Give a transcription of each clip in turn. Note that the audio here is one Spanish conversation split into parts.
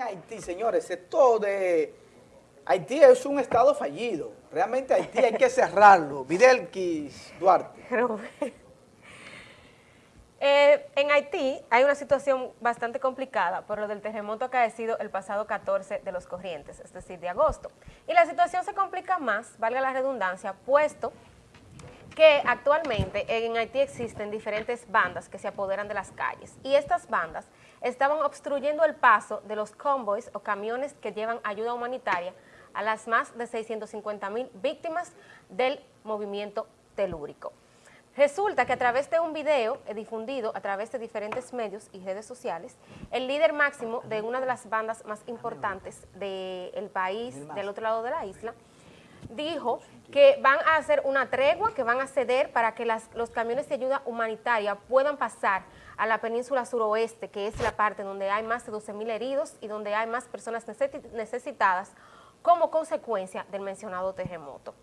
Haití, señores, esto de... Haití es un estado fallido. Realmente Haití hay que cerrarlo. Videlquis Duarte. Eh, en Haití hay una situación bastante complicada por lo del terremoto acaecido el pasado 14 de los corrientes, es decir, de agosto. Y la situación se complica más, valga la redundancia, puesto que actualmente en Haití existen diferentes bandas que se apoderan de las calles y estas bandas estaban obstruyendo el paso de los convoys o camiones que llevan ayuda humanitaria a las más de 650 mil víctimas del movimiento telúrico. Resulta que a través de un video difundido a través de diferentes medios y redes sociales, el líder máximo de una de las bandas más importantes del país, del otro lado de la isla, dijo que van a hacer una tregua, que van a ceder para que los camiones de ayuda humanitaria puedan pasar a la península suroeste, que es la parte donde hay más de 12 mil heridos y donde hay más personas necesitadas como consecuencia del mencionado terremoto.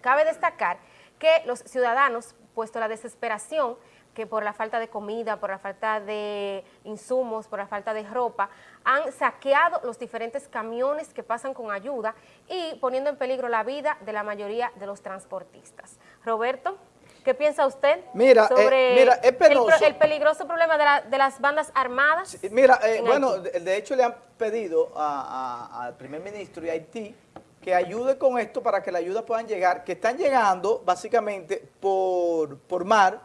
Cabe destacar que los ciudadanos, puesto la desesperación, que por la falta de comida, por la falta de insumos, por la falta de ropa, han saqueado los diferentes camiones que pasan con ayuda y poniendo en peligro la vida de la mayoría de los transportistas. Roberto, ¿qué piensa usted mira, eh, sobre el, el, peligroso problema de, las bandas armadas? mira, eh, bueno, de, hecho le han pedido al primer ministro de Haití que ayude con esto para que la ayuda puedan llegar, que están llegando básicamente por, por mar,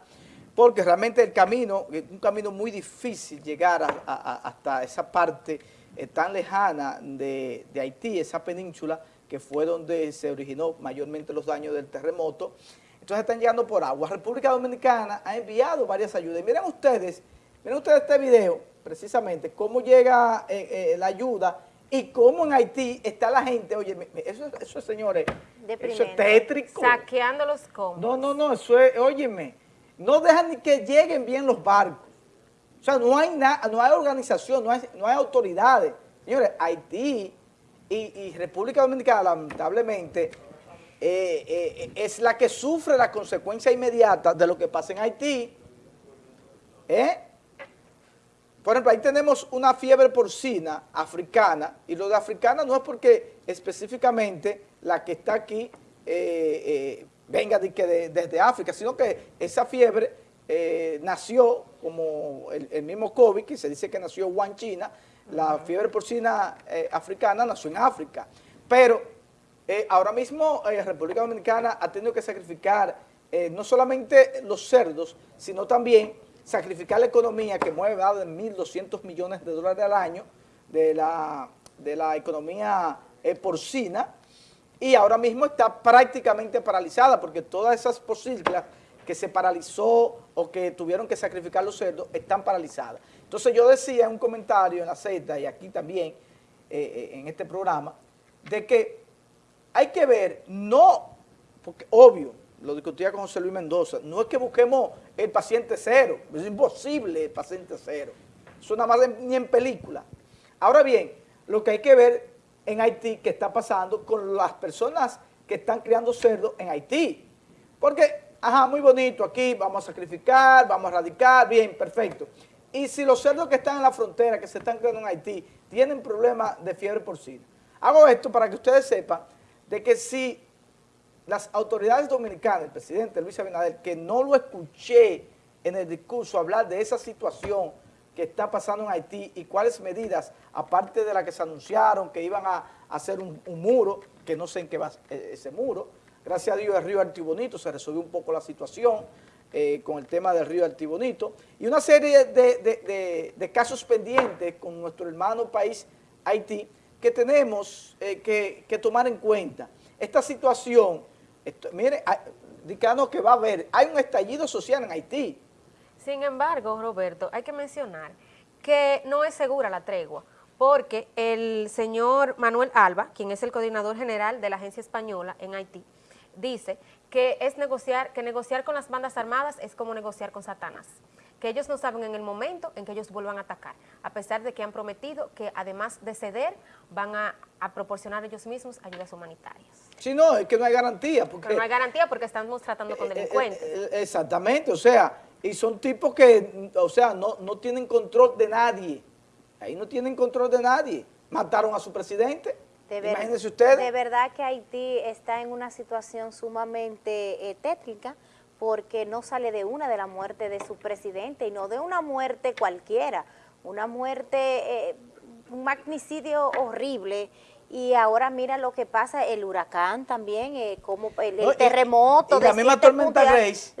porque realmente el camino, es un camino muy difícil llegar hasta esa parte eh, tan lejana de, Haití, esa península, que fue donde se originó mayormente los daños del terremoto. Entonces están llegando por agua. República Dominicana ha enviado varias ayudas. Y miren ustedes, miren ustedes este video, precisamente, cómo llega eh, eh, la ayuda y cómo en Haití está la gente, oye, eso, eso señores, eso es tétrico. Saqueando los combos. No, no, no, eso es, óyeme, no dejan ni que lleguen bien los barcos. O sea, no hay no hay organización, no hay, no hay autoridades. Señores, Haití y, República Dominicana, lamentablemente, eh, eh, es la que sufre la consecuencia inmediata de lo que pasa en Haití. ¿Eh? Por ejemplo, ahí tenemos una fiebre porcina africana, y lo de africana no es porque específicamente la que está aquí venga de, desde África, sino que esa fiebre eh, nació como el, mismo COVID, que se dice que nació en China, la fiebre porcina africana nació en África. Pero ahora mismo República Dominicana ha tenido que sacrificar no solamente los cerdos, sino también sacrificar la economía que mueve más de 1.200 millones de dólares al año de la, de la economía eh, porcina y ahora mismo está prácticamente paralizada porque todas esas posibilidades que se paralizó o que tuvieron que sacrificar los cerdos están paralizadas. Entonces yo decía en un comentario en la Z y aquí también eh, eh, en este programa de que hay que ver, no, porque obvio, lo discutía con José Luis Mendoza, no es que busquemos el paciente cero, es imposible el paciente cero, eso nada más ni en película. Ahora bien, lo que hay que ver en Haití, qué está pasando con las personas que están criando cerdos en Haití, porque, ajá, muy bonito, aquí vamos a sacrificar, vamos a erradicar, bien, perfecto. Y si los cerdos que están en la frontera, que se están criando en Haití, tienen problemas de fiebre porcina. Hago esto para que ustedes sepan de que si las autoridades dominicanas, el presidente Luis Abinader, que no lo escuché en el discurso hablar de esa situación que está pasando en Haití y cuáles medidas, aparte de la que se anunciaron, que iban a hacer un, muro, que no sé en qué va eh, ese muro. Gracias a Dios el río Artibonito se resolvió un poco la situación eh, con el tema del río Artibonito y una serie de, casos pendientes con nuestro hermano país Haití que tenemos eh, que, tomar en cuenta. Esta situación mire, indicando que va a haber, hay un estallido social en Haití. Sin embargo, Roberto, hay que mencionar que no es segura la tregua, porque el señor Manuel Alba, quien es el coordinador general de la agencia española en Haití, dice que es negociar, que negociar con las bandas armadas es como negociar con Satanás que ellos no saben en el momento en que ellos vuelvan a atacar, a pesar de que han prometido que además de ceder, van a, proporcionar ellos mismos ayudas humanitarias. Sí, no, es que no hay garantía. Porque, no hay garantía porque estamos tratando con eh, eh, delincuentes. Eh, exactamente, o sea, y son tipos que, o sea, no, no tienen control de nadie. Ahí no tienen control de nadie. Mataron a su presidente. De ver- Imagínense ustedes. De verdad que Haití está en una situación sumamente eh, tétrica porque no sale de una de la muerte de su presidente y no de una muerte cualquiera, una muerte, eh, un magnicidio horrible. Y ahora mira lo que pasa, el huracán también, eh, como el, el No, y- terremoto. y la de misma tormenta Grace,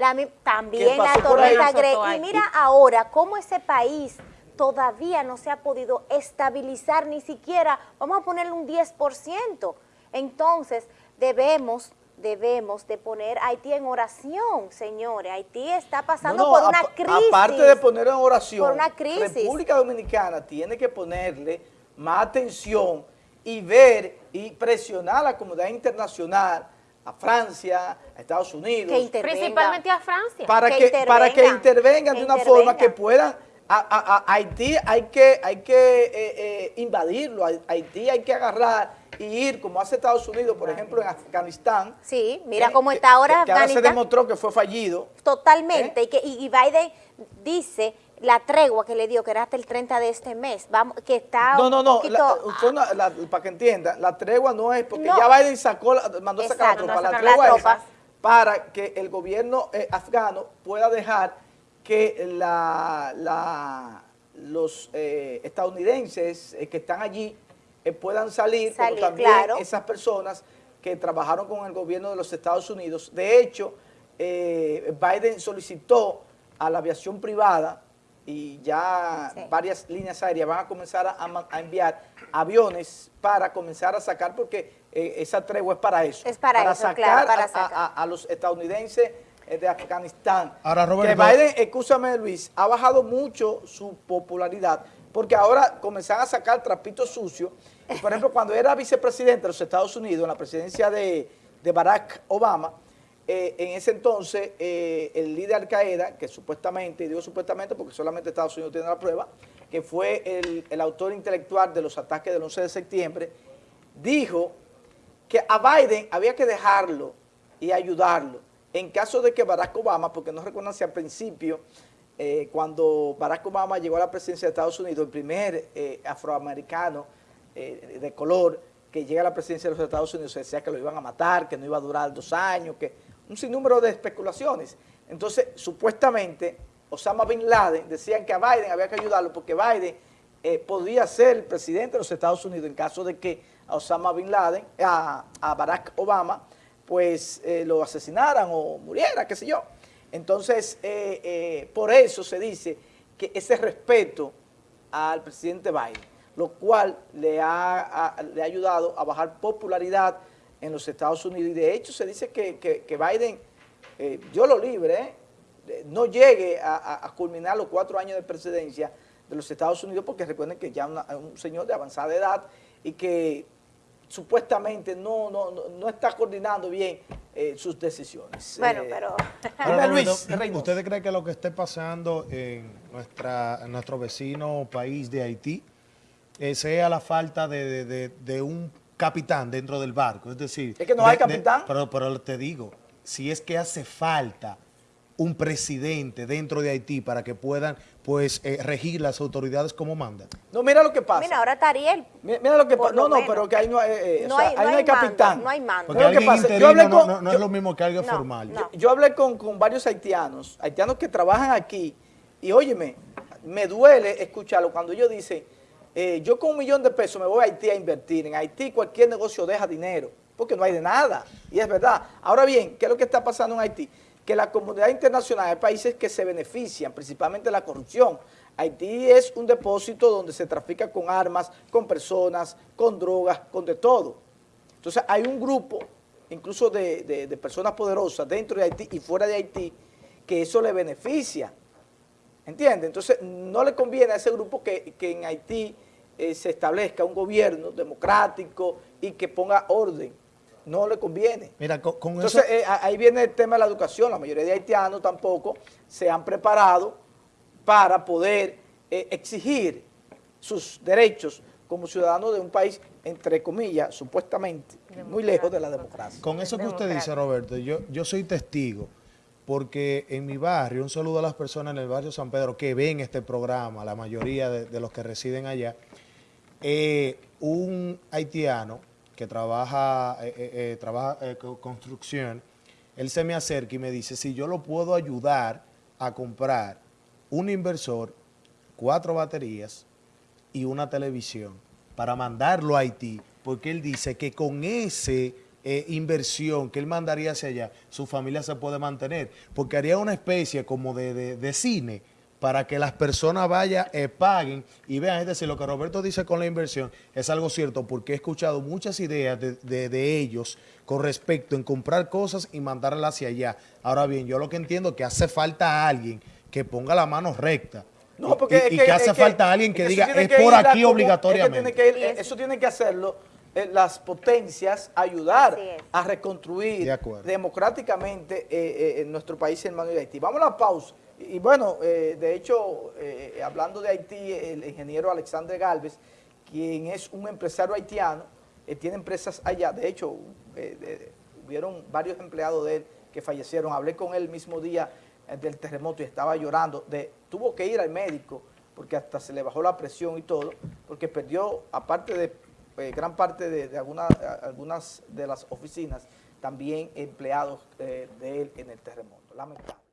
también la tormenta Grace. Y mira ahora cómo ese país todavía no se ha podido estabilizar ni siquiera, vamos a ponerle un 10%. Entonces, debemos debemos de poner a Haití en oración, señores. Haití está pasando No, no, por una crisis. Aparte de poner en oración, Por una crisis. República Dominicana tiene que ponerle más atención y ver y presionar a la comunidad internacional, a Francia, a Estados Unidos. Principalmente a Francia. para que que, para que intervengan, que de una forma que puedan a, a- a Haití hay que hay que eh, eh, invadirlo a Haití hay que agarrar y ir como hace Estados Unidos por ejemplo en Afganistán Sí, mira eh, cómo está ahora que, que ahora se demostró que fue fallido Totalmente. ¿Eh? Y, que, y Biden dice la tregua que le dio, que era hasta el 30 de este mes, vamos, que está no no no poquito... la- la- para que entienda la tregua no es porque No. ya Biden sacó mandó a sacar la Exacto, tropa a la tregua es para que el gobierno eh, afgano pueda dejar que la, los eh, estadounidenses eh, que están allí eh, puedan salir, Salir, como también claro. esas personas que trabajaron con el gobierno de los Estados Unidos. De hecho, eh, Biden solicitó a la aviación privada y ya Sí. varias líneas aéreas van a comenzar a, a a enviar aviones para comenzar a sacar, porque eh, esa tregua es para eso. Es para eso, claro, para a- sacar. a- a los estadounidenses eh, de Afganistán. Ahora, Roberto- Que Biden, escúchame Luis, ha bajado mucho su popularidad porque ahora comenzaron a sacar trapitos sucios. Por ejemplo, cuando era vicepresidente de los Estados Unidos, en la presidencia de, de Barack Obama, eh, en ese entonces eh, el líder de Al Qaeda, que supuestamente, y digo supuestamente porque solamente Estados Unidos tiene la prueba, que fue el, el autor intelectual de los ataques del 11 de septiembre, dijo que a Biden había que dejarlo y ayudarlo. En caso de que Barack Obama, porque no recuerdan si al principio, eh, cuando Barack Obama llegó a la presidencia de Estados Unidos, el primer eh, afroamericano eh, de color que llega a la presidencia de los Estados Unidos, se decía que lo iban a matar, que no iba a durar dos años, que un sinnúmero de especulaciones. Entonces, supuestamente, Osama Bin Laden decían que a Biden había que ayudarlo porque Biden eh, podía ser el presidente de los Estados Unidos en caso de que a Osama Bin Laden, a, a Barack Obama, pues eh, lo asesinaran o muriera, qué sé yo. Entonces, eh, por eso se dice que ese respeto al presidente Biden, lo cual le ha- le ha ayudado a bajar popularidad en los Estados Unidos. Y de hecho se dice que, que- que Biden, eh, yo lo libre, no llegue a, a- a culminar los cuatro años de presidencia de los Estados Unidos, porque recuerden que ya es un señor de avanzada edad y que supuestamente no, no, no, no está coordinando bien eh, sus decisiones. Bueno, Eh, pero... Luis. ¿Ustedes creen que lo que esté pasando en, nuestra, en nuestro vecino país de Haití eh, sea la falta de, de- de- de un capitán dentro del barco? Es decir... Es que no de- hay de- capitán. pero, pero te digo, si es que hace falta un presidente dentro de Haití para que puedan pues eh, regir las autoridades como mandan. No, mira lo que pasa. Mira, ahora está Ariel. Mira, mira lo que pasa. No, no, menos. pero que ahí no hay, eh, o No sea, hay- ahí no no hay mando, capitán. no hay mando. Porque Mira lo que alguien pasa. Yo interino hablé no, con, no- no yo- es lo mismo que alguien No, formal. no. yo hablé con, con varios haitianos, haitianos que trabajan aquí, y óyeme, me duele escucharlo cuando ellos dicen, eh, yo con un millón de pesos me voy a Haití a invertir. En Haití cualquier negocio deja dinero, porque no hay de nada. Y es verdad. Ahora bien, ¿qué es lo que está pasando en Haití? Que la comunidad internacional, hay países que se benefician, principalmente de la corrupción. Haití es un depósito donde se trafica con armas, con personas, con drogas, con de todo. Entonces hay un grupo, incluso de, de- personas poderosas dentro de Haití y fuera de Haití, que eso le beneficia. ¿Entiende? Entonces no le conviene a ese grupo que, que en Haití eh, se establezca un gobierno democrático y que ponga orden. No le conviene. Mira, con, con Entonces eso... eh, ahí viene el tema de la educación. La mayoría de haitianos tampoco se han preparado para poder eh, exigir sus derechos como ciudadanos de un país, entre comillas, supuestamente, muy lejos de la democracia. Con eso que usted dice, Roberto, yo, yo soy testigo porque en mi barrio, un saludo a las personas en el barrio San Pedro que ven este programa, la mayoría de, de los que residen allá, eh, un haitiano que trabaja, eh, eh, eh, trabaja con construcción, él se me acerca y me dice, si yo lo puedo ayudar a comprar un inversor, cuatro baterías y una televisión para mandarlo a Haití, porque él dice que con ese inversión que él mandaría hacia allá, su familia se puede mantener, porque haría una especie como de, de- de cine para que las personas vayan, eh, paguen y vean, es decir, lo que Roberto dice con la inversión es algo cierto, porque he escuchado muchas ideas de, de- de ellos con respecto en comprar cosas y mandarlas hacia allá. Ahora bien, yo lo que entiendo es que hace falta alguien que ponga la mano recta. No, Y- porque y, es y que, que hace es falta alguien que es diga, es que por aquí obligatoriamente. es que tiene que ir- Y es- eso tiene que hacerlo eh, las potencias, ayudar a reconstruir democráticamente eh, eh, en nuestro país hermano de Haití. Vamos a la pausa. Y, bueno, eh, de hecho, eh, hablando de Haití, el ingeniero Alexandre Galvez, quien es un empresario haitiano, eh, tiene empresas allá. De hecho, de- hubieron varios empleados de él que fallecieron. Hablé con él el mismo día del terremoto y estaba llorando. Tuvo que ir al médico porque hasta se le bajó la presión y todo, porque perdió, aparte de gran parte de, algunas de las oficinas, también empleados de él en el terremoto. Lamentable.